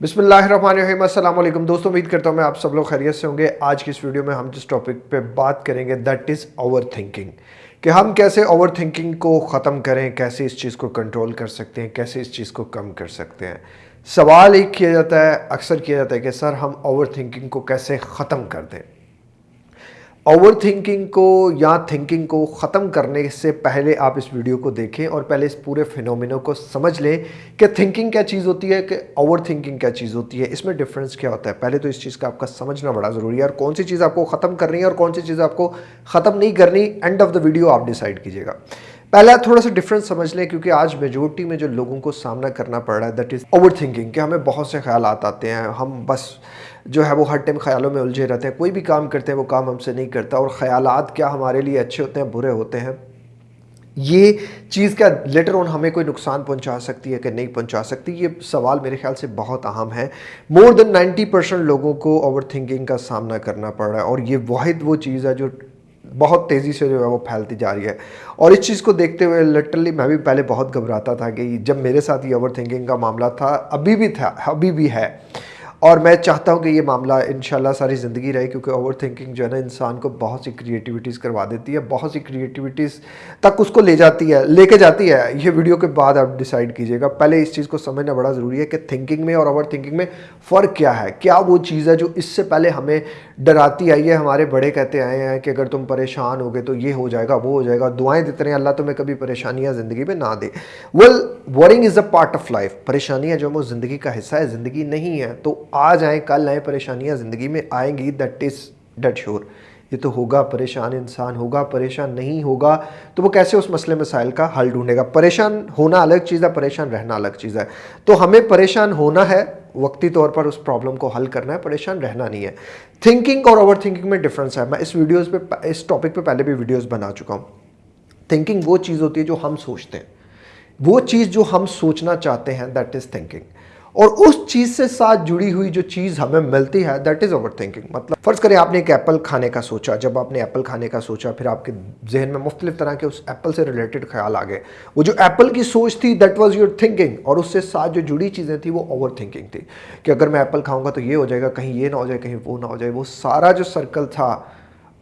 बिस्मिल्लाहिर्रहमानिर्रहीम। अल्लाम दोस्तों, उम्मीद करता हूँ मैं आप सब लोग खैरियत से होंगे। आज की इस वीडियो में हम जिस टॉपिक पे बात करेंगे दैट इज़ ओवर थिंकिंग कि हम कैसे ओवर थिंकिंग को ख़त्म करें, कैसे इस चीज़ को कंट्रोल कर सकते हैं, कैसे इस चीज़ को कम कर सकते हैं। सवाल एक किया जाता है, अक्सर किया जाता है कि, सर, हम ओवर थिंकिंग को कैसे ख़त्म कर दें? ओवर थिंकिंग को या थिंकिंग को ख़त्म करने से पहले आप इस वीडियो को देखें और पहले इस पूरे फिनोमिनो को समझ लें कि थिंकिंग क्या चीज़ होती है, कि ओवर थिंकिंग क्या चीज़ होती है। इसमें डिफरेंस क्या होता है? पहले तो इस चीज़ का आपका समझना बड़ा ज़रूरी है और कौन सी चीज़ आपको ख़त्म करनी है और कौन सी चीज़ आपको ख़त्म नहीं करनी एंड ऑफ़ द वीडियो आप डिसाइड कीजिएगा। पहला थोड़ा सा डिफरेंस समझ लें क्योंकि आज मेजोरिटी में जो लोगों को सामना करना पड़ रहा है दैट इज़ ओवर थिंकिंग कि हमें बहुत से ख्याल आते हैं, हम बस जो है वो हर टाइम ख्यालों में उलझे रहते हैं। कोई भी काम करते हैं, वो काम हमसे नहीं करता। और ख्यालात क्या हमारे लिए अच्छे होते हैं, बुरे होते हैं? ये चीज़ क्या लेटर ऑन हमें कोई नुकसान पहुँचा सकती है कि नहीं पहुँचा सकती? ये सवाल मेरे ख्याल से बहुत अहम है। मोर देन 90 परसेंट लोगों को ओवर थिंकिंग का सामना करना पड़ रहा है। और ये वाहिद वो चीज़ है जो बहुत तेज़ी से जो है वो फैलती जा रही है। और इस चीज़ को देखते हुए लिटरली मैं भी पहले बहुत घबराता था कि जब मेरे साथ ये ओवर थिंकिंग का मामला था, अभी भी था, अभी भी है। और मैं चाहता हूँ कि ये मामला इन सारी ज़िंदगी रहे, क्योंकि ओवर थिंकिंग जो है ना, इंसान को बहुत सी क्रिएटिविटीज़ करवा देती है, बहुत सी क्रिएटिविटीज़ तक उसको ले जाती है, लेके जाती है। ये वीडियो के बाद आप डिसाइड कीजिएगा। पहले इस चीज़ को समझना बड़ा ज़रूरी है कि थिंकिंग में और ओवर थिंकिंग में फ़र्क क्या है, क्या वो चीज़ है जो इससे पहले हमें डराती आई है, हमारे बड़े कहते आए हैं कि अगर तुम परेशान हो गए तो ये हो जाएगा, वो हो जाएगा, दुआएँ देते रहे, अल्लाह तुम्हें कभी परेशानियाँ ज़िंदगी में ना दे। Well worrying is a part of life परेशानियाँ जो है, वो ज़िंदगी का हिस्सा है, ज़िंदगी नहीं है तो आज आए कल आए परेशानियाँ ज़िंदगी में आएँगी दैट इज़ डेट श्योर ये तो होगा, परेशान इंसान होगा, परेशान नहीं होगा तो वो कैसे उस मसले मसाइल का हल ढूंढेगा? परेशान होना अलग चीज़ है, परेशान रहना अलग चीज़ है। तो हमें परेशान होना है, वक्ती तौर पर उस प्रॉब्लम को हल करना है, परेशान रहना नहीं है। थिंकिंग और ओवर थिंकिंग में डिफरेंस है। मैं इस वीडियोज़ पे, इस टॉपिक पर पहले भी वीडियोज़ बना चुका हूँ। थिंकिंग वो चीज़ होती है जो हम सोचते हैं। वो चीज़ जो हम सोचना चाहते हैं दैट इज़ थिंकिंग और उस चीज़ से साथ जुड़ी हुई जो चीज़ हमें मिलती है दैट इज़ ओवर थिंकिंग मतलब फ़र्ज़ करें आपने एक एप्पल खाने का सोचा, जब आपने एप्पल खाने का सोचा, फिर आपके जहन में मुख्तलिफ़ तरह के उस एप्पल से रिलेटेड ख्याल आ गए। वो जो एप्पल की सोच थी दैट वॉज़ योर थिंकिंग और उससे साथ जो जुड़ी चीज़ें थी, वो ओवर थिंकिंग थी। कि अगर मैं एप्पल खाऊँगा तो ये हो जाएगा, कहीं ये ना हो जाए, कहीं वो ना हो जाए। वो सारा जो सर्कल था,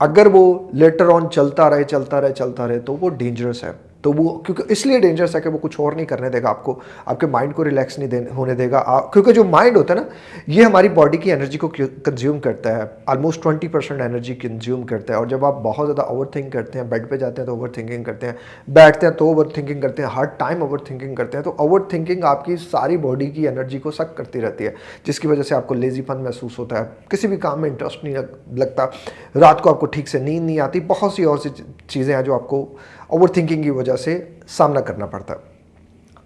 अगर वो लेटर ऑन चलता रहे चलता रहे चलता रहे तो वो डेंजरस है। तो वो, क्योंकि इसलिए डेंजरस है कि वो कुछ और नहीं करने देगा आपको। आपके माइंड को रिलैक्स नहीं देने, होने देगा। क्योंकि जो माइंड होता है ना, ये हमारी बॉडी की एनर्जी को कंज्यूम करता है। Almost twenty percent energy consume करता है। और जब आप बहुत ज़्यादा ओवर थिंक करते हैं बेड पर जाते हैं तो ओवर थिंकिंग करते हैं, बैठते हैं तो ओवर थिंकिंग करते हैं, हर टाइम ओवर थिंकिंग करते हैं तो ओवर थिंकिंग आपकी सारी बॉडी की एनर्जी को सक करती रहती है, जिसकी वजह से आपको लेजीपन महसूस होता है। किसी भी काम में इंटरेस्ट नहीं लगता। रात को आपको ठीक से नींद नहीं आती। बहुत सी और सी चीज़ें हैं जो आपको ओवर थिंकिंग की वजह से सामना करना पड़ता।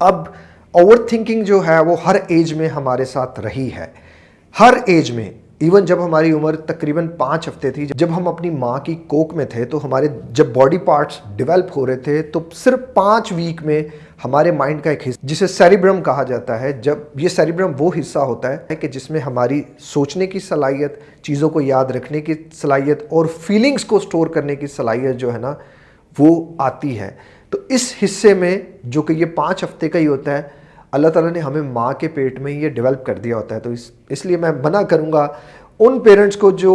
अब ओवर थिंकिंग जो है, वो हर एज में हमारे साथ रही है। हर एज में इवन जब हमारी उम्र तकरीबन पाँच हफ़्ते थी, जब हम अपनी माँ की कोक में थे तो हमारे जब बॉडी पार्ट्स डेवलप हो रहे थे तो सिर्फ़ पाँच वीक में हमारे माइंड का एक हिस्सा, जिसे सेरिब्रम कहा जाता है, जब ये सेरिब्रम वो हिस्सा होता है कि जिसमें हमारी सोचने की सलाहियत, चीज़ों को याद रखने की सलाहियत और फीलिंग्स को स्टोर करने की सलाहियत जो है ना वो आती है। तो इस हिस्से में जो कि ये पाँच हफ़्ते का ही होता है, अल्लाह ताला ने हमें माँ के पेट में ही ये डेवलप कर दिया होता है। तो इस, इसलिए मैं मना करूँगा उन पेरेंट्स को जो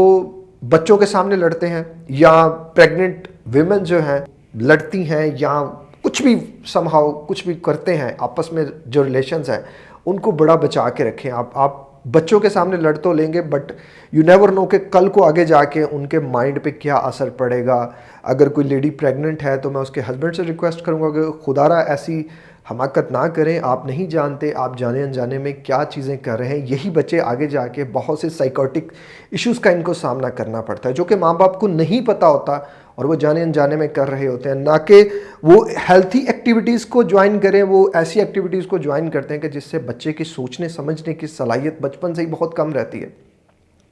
बच्चों के सामने लड़ते हैं या प्रेग्नेंट वेमेन जो हैं, लड़ती हैं या कुछ भी समहाव कुछ भी करते हैं, आपस में जो रिलेशंस हैं, उनको बड़ा बचा के रखें। आप आप बच्चों के सामने लड़ तो लेंगे बट यू नेवर नो कि कल को आगे जाके उनके माइंड पे क्या असर पड़ेगा। अगर कोई लेडी प्रेग्नेंट है तो मैं उसके हस्बैंड से रिक्वेस्ट करूँगा कि खुदारा, ऐसी हमाकत ना करें, आप नहीं जानते, आप जाने अनजाने में क्या चीज़ें कर रहे हैं। यही बच्चे आगे जाके बहुत से साइकोटिक इश्यूज़ का इनको सामना करना पड़ता है, जो कि माँ बाप को नहीं पता होता। और वो जाने अनजाने में कर रहे होते हैं। ना कि वो हेल्थी एक्टिविटीज़ को ज्वाइन करें, वो ऐसी एक्टिविटीज़ को ज्वाइन करते हैं कि जिससे बच्चे की सोचने, समझने की सलाहियत बचपन से ही बहुत कम रहती है।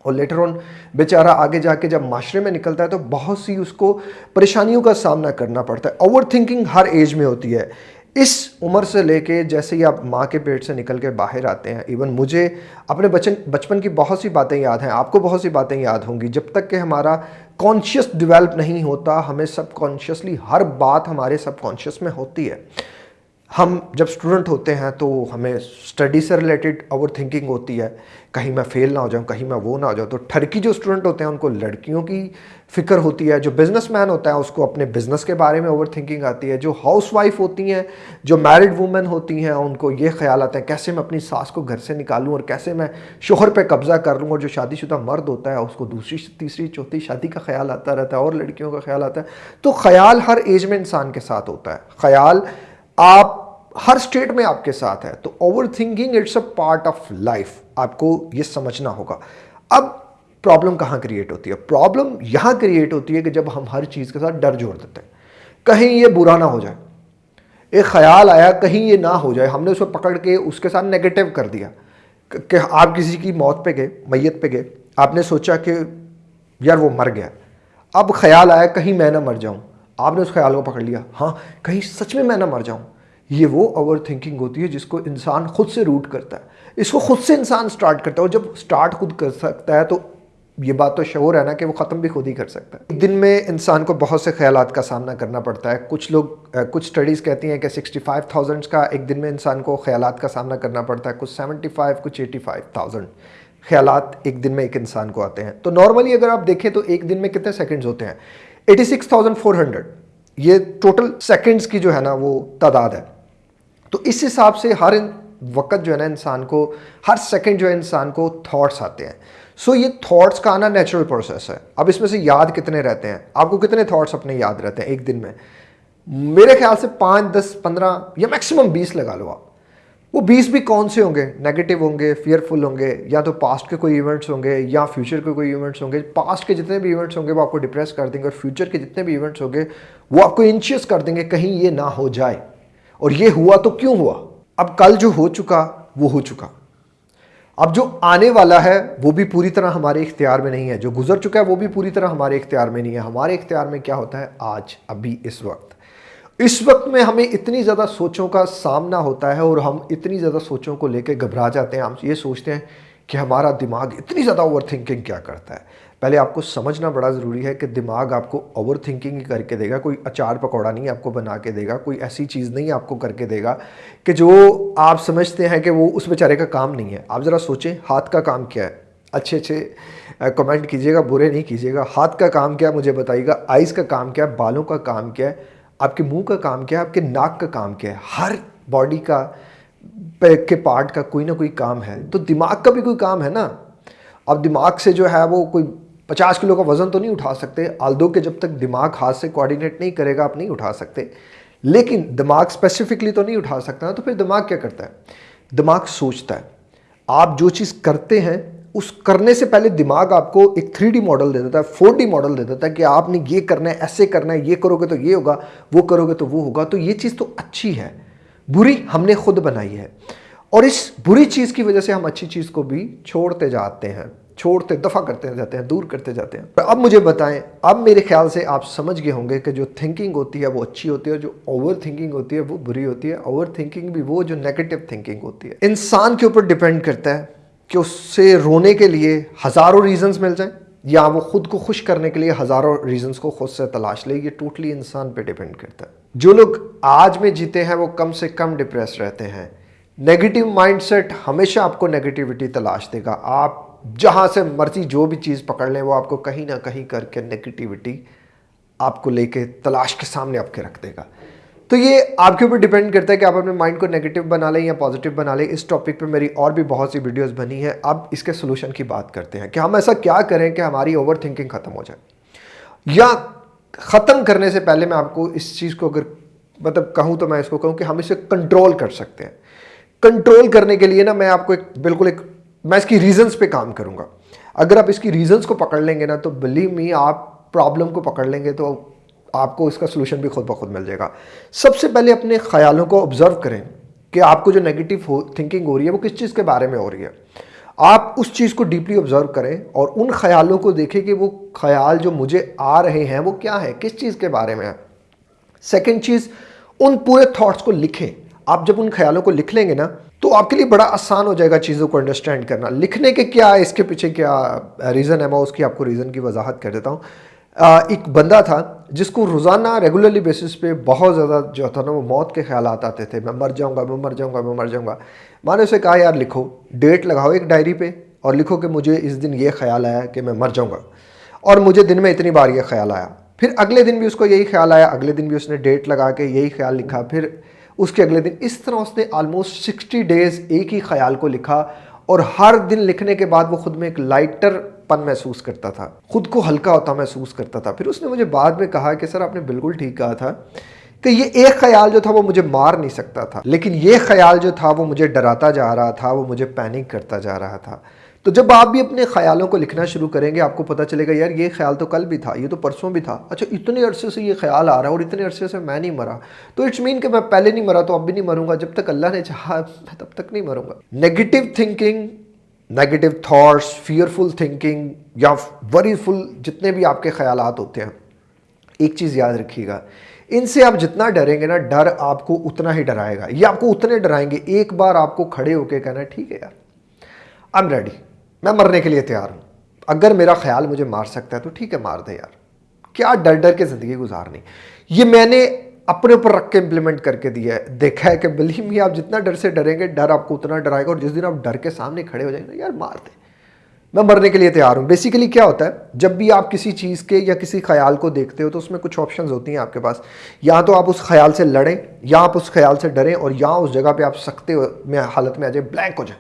और लेटर ऑन बेचारा आगे जाके जब माशरे में निकलता है तो बहुत सी उसको परेशानियों का सामना करना पड़ता है। ओवर थिंकिंग हर एज में होती है। इस उम्र से लेके जैसे ही आप माँ के पेट से निकल के बाहर आते हैं इवन मुझे अपने बचपन बचपन की बहुत सी बातें याद हैं, आपको बहुत सी बातें याद होंगी। जब तक कि हमारा कॉन्शियस डिवेल्प नहीं होता, हमें सब कॉन्शियसली हर बात हमारे सब कॉन्शियस में होती है। हम जब स्टूडेंट होते हैं तो हमें स्टडी से रिलेटेड ओवर थिंकिंग होती है। कहीं मैं फेल ना हो जाऊँ, कहीं मैं वो ना हो जाऊँ तो ठरकी जो स्टूडेंट होते हैं, उनको लड़कियों की फ़िक्र होती है, जो बिजनेसमैन होता है, उसको अपने बिज़नेस के बारे में ओवर थिंकिंग आती है। जो हाउस वाइफ होती हैं, जो मैरिड वूमेन होती हैं, उनको ये ख्याल आता है, कैसे मैं अपनी सास को घर से निकालूँ और कैसे मैं शोहर पर कब्ज़ा कर लूँ, और जो शादीशुदा मर्द होता है, उसको दूसरी, तीसरी, चौथी शादी का ख्याल आता रहता है, और लड़कियों का ख्याल आता है। तो ख्याल हर एज में इंसान के साथ होता है। ख्याल आप, हर स्टेट में आपके साथ है तो over thinking it's a part of life आपको ये समझना होगा। अब प्रॉब्लम कहाँ क्रिएट होती है? प्रॉब्लम यहाँ क्रिएट होती है कि जब हम हर चीज़ के साथ डर जोड़ देते हैं। कहीं ये बुरा ना हो जाए। एक ख्याल आया, कहीं ये ना हो जाए। हमने उसको पकड़ के उसके साथ नेगेटिव कर दिया। कि आप किसी की मौत पे गए, मैयत पे गए। आपने सोचा कि, यार, वो मर गया अब ख्याल आया, कहीं मैं ना मर जाऊँ। आपने उस ख्याल को पकड़ लिया। हाँ कहीं सच में मैं ना मर जाऊँ। ये वो ओवर थिंकिंग होती है जिसको इंसान खुद से रूट करता है। इसको खुद से इंसान स्टार्ट करता है और जब स्टार्ट खुद कर सकता है तो ये बात तो शोर है ना कि वो ख़त्म भी खुद ही कर सकता है। एक दिन में इंसान को बहुत से ख्याल का सामना करना पड़ता है। कुछ लोग कुछ स्टडीज़ कहती हैं कि सिक्सटी फाइव थाउज़ेंड का एक दिन में इंसान को ख्याल का सामना करना पड़ता है। कुछ सेवेंटी फाइव कुछ एटी फाइव थाउज़ेंड एक दिन में एक इंसान को आते हैं। तो नॉर्मली अगर आप देखें तो एक दिन में कितने सेकेंड्स होते हैं? Eighty six thousand four hundred ये टोटल सेकेंड्स की जो है ना वो तादाद है। तो इस हिसाब से हर वक्त जो है ना इंसान को हर सेकंड जो है इंसान को थॉट्स आते हैं। सो so, ये थॉट्स का आना नेचुरल प्रोसेस है। अब इसमें से याद कितने रहते हैं? आपको कितने थॉट्स अपने याद रहते हैं एक दिन में? मेरे ख्याल से पाँच दस पंद्रह या मैक्सिमम बीस लगा लो आप। वो बीस भी कौन से होंगे? नेगेटिव होंगे फियरफुल होंगे, या तो पास्ट के कोई इवेंट्स होंगे, या फ्यूचर के कोई इवेंट्स होंगे। पास्ट के जितने भी इवेंट्स होंगे, वो आपको डिप्रेस कर देंगे, और फ्यूचर के जितने भी इवेंट्स होंगे, वो आपको इंशियस कर देंगे, कहीं ये ना हो जाए। और ये हुआ तो क्यों हुआ? अब कल जो हो चुका, वो हो चुका। अब जो आने वाला है, वो भी पूरी तरह हमारे इख्तियार में नहीं है। जो गुजर चुका है, वो भी पूरी तरह हमारे इख्तियार में नहीं है। हमारे इख्तियार में क्या होता है? आज, अभी, इस वक्त। इस वक्त में हमें इतनी ज़्यादा सोचों का सामना होता है और हम इतनी ज़्यादा सोचों को लेकर घबरा जाते हैं, हम ये सोचते हैं कि हमारा दिमाग इतनी ज़्यादा ओवर थिंकिंग क्या करता है। पहले आपको समझना बड़ा ज़रूरी है कि दिमाग आपको ओवर थिंकिंग करके देगा, कोई अचार पकौड़ा नहीं आपको बना के देगा, कोई ऐसी चीज़ नहीं आपको करके देगा कि जो आप समझते हैं कि वो उस बेचारे का काम नहीं है। आप ज़रा सोचें, हाथ का काम क्या है? अच्छे अच्छे कमेंट कीजिएगा, बुरे नहीं कीजिएगा। हाथ का काम क्या मुझे बताइएगा। आइज़ का काम क्या बालों का काम क्या है आपके मुँह का काम क्या है, आपके नाक का काम क्या है? हर बॉडी का के पार्ट का कोई ना कोई काम है। तो दिमाग का भी कोई काम है ना? अब दिमाग से जो है वो कोई पचास किलो का वज़न तो नहीं उठा सकते। आल्दो के जब तक दिमाग हाथ से कोऑर्डिनेट नहीं करेगा, आप नहीं उठा सकते। लेकिन दिमाग स्पेसिफिकली तो नहीं उठा सकता ना तो फिर दिमाग क्या करता है? दिमाग सोचता है। आप जो चीज़ करते हैं उस करने से पहले दिमाग आपको एक थ्री मॉडल दे देता है, फोर मॉडल दे देता है कि आपने ये करना है, ऐसे करना है, ये करोगे तो ये होगा, वो करोगे तो वो होगा। तो ये चीज़ तो अच्छी है, बुरी हमने खुद बनाई है। और इस बुरी चीज़ की वजह से हम अच्छी चीज़ को भी छोड़ते जाते हैं, छोड़ते, दफ़ा करते जाते हैं, दूर करते जाते हैं। तो अब मुझे बताएँ, अब मेरे ख्याल से आप समझ गए होंगे कि जो थिंकिंग होती है वो अच्छी होती है जो ओवर थिंकिंग होती है वो बुरी होती है। ओवर थिंकिंग भी वो जो नेगेटिव थिंकिंग होती है। इंसान के ऊपर डिपेंड करता है। कि उससे रोने के लिए हज़ारों रीजंस मिल जाएँ, या वो खुद को खुश करने के लिए हज़ारों रीजंस को खुद से तलाश ले, ये टोटली इंसान पे डिपेंड करता है। जो लोग आज में जीते हैं, वो कम से कम डिप्रेस रहते हैं। नेगेटिव माइंडसेट हमेशा आपको नेगेटिविटी तलाश देगा। आप जहाँ से मर्ज़ी जो भी चीज़ पकड़ लें, वो आपको कहीं ना कहीं करके नेगेटिविटी आपको लेके तलाश के सामने आपके रख देगा। तो ये आपके ऊपर डिपेंड करता है कि आप अपने माइंड को नेगेटिव बना लें या पॉजिटिव बना लें। इस टॉपिक पे मेरी और भी बहुत सी वीडियोस बनी हैं। अब इसके सोल्यूशन की बात करते हैं कि हम ऐसा क्या करें कि हमारी ओवर थिंकिंग ख़त्म हो जाए। या ख़त्म करने से पहले मैं आपको इस चीज़ को अगर मतलब कहूँ तो मैं इसको कहूँ कि हम इसे कंट्रोल कर सकते हैं। कंट्रोल करने के लिए ना मैं आपको एक बिल्कुल एक मैं इसकी रीजंस पे काम करूँगा। अगर आप इसकी रीजंस को पकड़ लेंगे ना तो बिलीव मी आप प्रॉब्लम को पकड़ लेंगे तो आपको इसका सोल्यूशन भी खुद ब खुद मिल जाएगा। सबसे पहले अपने ख्यालों को ऑब्ज़र्व करें कि आपको जो नेगेटिव थिंकिंग हो रही है, वो किस चीज़ के बारे में हो रही है। आप उस चीज़ को डीपली ऑब्ज़र्व करें और उन ख्यालों को देखें कि वो ख्याल जो मुझे आ रहे हैं, वो क्या है, किस चीज़ के बारे में है। सेकेंड चीज़, उन पूरे थॉट्स को लिखें। आप जब उन ख्यालों को लिख लेंगे ना तो आपके लिए बड़ा आसान हो जाएगा चीज़ों को अंडरस्टैंड करना। लिखने के क्या, इसके पीछे क्या रीज़न है, मैं उसकी आपको रीज़न की वजाहत कर देता हूँ। एक बंदा था जिसको रोज़ाना रेगुलरली बेसिस पे बहुत ज़्यादा जो था ना वो मौत के ख्याल आते थे। मैं मर जाऊँगा, मैं मर जाऊँगा, मैं मर जाऊँगा। मैंने उसे कहा, यार लिखो डेट लगाओ एक डायरी पे और लिखो कि मुझे इस दिन ये ख्याल आया कि मैं मर जाऊँगा। और मुझे दिन में इतनी बार ये ख्याल आया। फिर अगले दिन भी उसको यही ख्याल आया, अगले दिन भी उसने डेट लगा के यही ख्याल लिखा। फिर उसके अगले दिन इस तरह उसने आलमोस्ट सिक्सटी डेज़ एक ही ख्याल को लिखा और हर दिन लिखने के बाद वो खुद में एक लाइटर पन महसूस करता था, खुद को हल्का होता महसूस करता था। फिर उसने मुझे बाद में कहा कि, सर, आपने बिल्कुल ठीक कहा था कि ये एक ख्याल जो था वो मुझे मार नहीं सकता था, लेकिन ये ख्याल जो था वो मुझे डराता जा रहा था, वो मुझे पैनिक करता जा रहा था। तो जब आप भी अपने ख्यालों को लिखना शुरू करेंगे, आपको पता चलेगा, यार, ये ख्याल तो कल भी था, ये तो परसों भी था। अच्छा इतने अरसे से ये ख्याल आ रहा है और इतने अरसे से मैं नहीं मरा। तो इट्स मीन कि मैं पहले नहीं मरा तो अब भी नहीं मरूँगा, जब तक अल्लाह ने चाहा, मैं तब तक नहीं मरूँगा। Negative thinking negative thoughts fearful thinking या वरीफुल जितने भी आपके ख्याल होते हैं, एक चीज़ याद रखिएगा। इनसे आप जितना डरेंगे ना, डर आपको उतना ही डराएगा। ये आपको उतने डराएँगे, एक बार आपको खड़े होकर कहना, ठीक है यार आई एम रेडी मैं मरने के लिए तैयार हूँ। अगर मेरा ख्याल मुझे मार सकता है तो ठीक है, मार दे यार। क्या डर डर के ज़िंदगी गुजारनी? ये मैंने अपने ऊपर रख के इम्प्लीमेंट करके दिया है। देखा है कि बिलीव मी आप जितना डर से डरेंगे, डर आपको उतना डराएगा, और जिस दिन आप डर के सामने खड़े हो जाएँगे, यार मार दे। मैं मरने के लिए तैयार हूँ। बेसिकली क्या होता है, जब भी आप किसी चीज़ के या किसी ख्याल को देखते हो तो उसमें कुछ ऑप्शन होती हैं आपके पास। या तो आप उस ख्याल से लड़ें, या आप उस ख्याल से डरें, और या उस जगह पे आप सकते में हालत में आ जाए ब्लैंक हो जाए।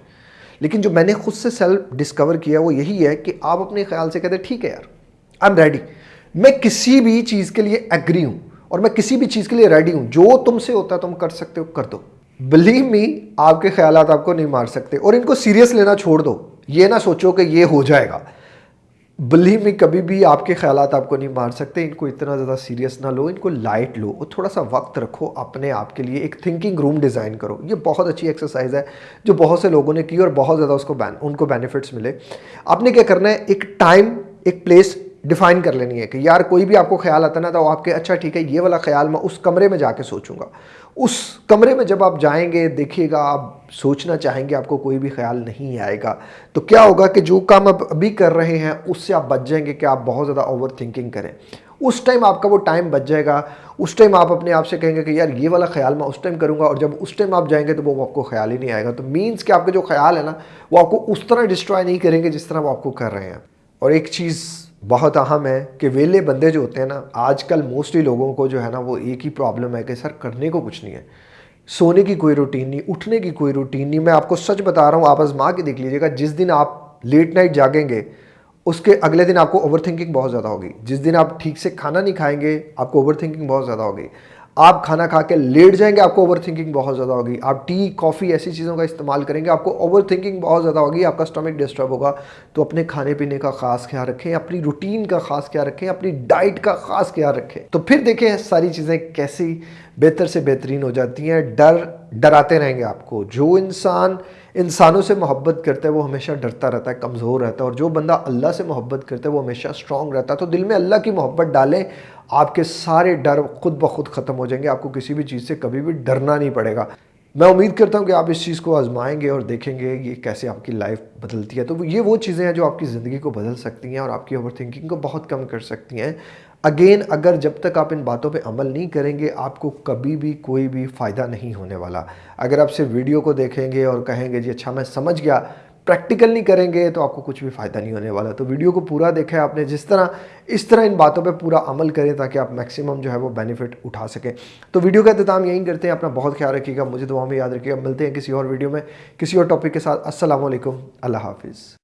लेकिन जो मैंने खुद से सेल्फ डिस्कवर किया वो यही है कि आप अपने ख्याल से कहते ठीक है यार आई एम रेडी मैं किसी भी चीज़ के लिए एग्री हूँ। और मैं किसी भी चीज़ के लिए रेडी हूँ। जो तुमसे होता है तुम कर सकते हो, कर दो। बिलीव मी आपके ख्याल आपको नहीं मार सकते। और इनको सीरियस लेना छोड़ दो। ये ना सोचो कि ये हो जाएगा। बिलीव मी कभी भी आपके ख्याल आपको नहीं मार सकते। इनको इतना ज़्यादा सीरियस ना लो, इनको लाइट लो। और थोड़ा सा वक्त रखो अपने आप के लिए। एक थिंकिंग रूम डिज़ाइन करो। ये बहुत अच्छी एक्सरसाइज है, जो बहुत से लोगों ने की और बहुत ज़्यादा उसको उनको बेनिफिट्स मिले। आपने क्या करना है? एक टाइम एक प्लेस डिफाइन कर लेनी है कि यार कोई भी आपको ख्याल आता ना तो आपके अच्छा ठीक है, ये वाला ख्याल मैं उस कमरे में जाके सोचूँगा। उस कमरे में जब आप जाएँगे, देखिएगा, आप सोचना चाहेंगे आपको कोई भी ख्याल नहीं आएगा तो क्या होगा कि जो काम आप अभी कर रहे हैं, उससे आप बच जाएँगे कि आप बहुत ज़्यादा ओवर थिंकिंग करें। उस टाइम आपका वो टाइम बच जाएगा। उस टाइम आप अपने आप से कहेंगे कि यार ये वाला ख्याल मैं उस टाइम करूँगा, और जब उस टाइम आप जाएँगे तो वो आपको ख्याल ही नहीं आएगा। तो मीन्स कि आपके जो ख्याल है ना, वो आपको उस तरह डिस्ट्रॉय नहीं करेंगे जिस तरह वो आपको कर रहे हैं। और एक चीज़ बहुत अहम है कि वेले बंदे जो होते हैं ना, आजकल मोस्टली लोगों को जो है ना, वो एक ही प्रॉब्लम है कि सर करने को कुछ नहीं है। सोने की कोई रूटीन नहीं, उठने की कोई रूटीन नहीं। मैं आपको सच बता रहा हूँ, आप आजमा के देख लीजिएगा, जिस दिन आप लेट नाइट जागेंगे, उसके अगले दिन आपको ओवर थिंकिंग बहुत ज़्यादा होगी। जिस दिन आप ठीक से खाना नहीं खाएँगे, आपको ओवर थिंकिंग बहुत ज़्यादा होगी। आप खाना खा के लेट जाएँगे, आपको ओवर थिंकिंग बहुत ज़्यादा होगी। आप टी कॉफ़ी ऐसी चीज़ों का इस्तेमाल करेंगे, आपको ओवर थिंकिंग बहुत ज़्यादा होगी, आपका स्टमक डिस्टर्ब होगा। तो अपने खाने पीने का खास ख्याल रखें, अपनी रूटीन का खास ख्याल रखें, अपनी डाइट का खास ख्याल रखें। तो फिर देखें सारी चीज़ें कैसी बेहतर से बेहतरीन हो जाती हैं। डर, डराते रहेंगे आपको। जो इंसान इंसानों से मोहब्बत करता है, वो हमेशा डरता रहता है, कमज़ोर रहता है। और जो बंदा अल्लाह से मोहब्बत करता है, वो हमेशा स्ट्रांग रहता है। तो दिल में अल्लाह की मोहब्बत डालें आपके सारे डर खुद ब खुद ख़त्म हो जाएँगे। आपको किसी भी चीज़ से कभी भी डरना नहीं पड़ेगा। मैं उम्मीद करता हूँ कि आप इस चीज़ को आजमाएँगे और देखेंगे ये कैसे आपकी लाइफ बदलती है। तो ये वो चीज़ें हैं जो आपकी ज़िंदगी को बदल सकती हैं और आपकी ओवर थिंकिंग को बहुत कम कर सकती हैं। अगेन अगर जब तक आप इन बातों पे अमल नहीं करेंगे, आपको कभी भी कोई भी फ़ायदा नहीं होने वाला। अगर आप सिर्फ़ वीडियो को देखेंगे और कहेंगे, जी अच्छा मैं समझ गया। प्रैक्टिकल नहीं करेंगे तो आपको कुछ भी फ़ायदा नहीं होने वाला। तो वीडियो को पूरा देखा है आपने, जिस तरह, इस तरह इन बातों पे पूरा अमल करें ताकि आप मैक्सिमम जो है वो बेनिफिट उठा सकें। तो वीडियो का इंतज़ाम यहीं करते हैं, अपना बहुत ख्याल रखिएगा, मुझे दुआ में याद रखिएगा। मिलते हैं किसी और वीडियो में, किसी और टॉपिक के साथ। असल अल्लाह हाफिज़।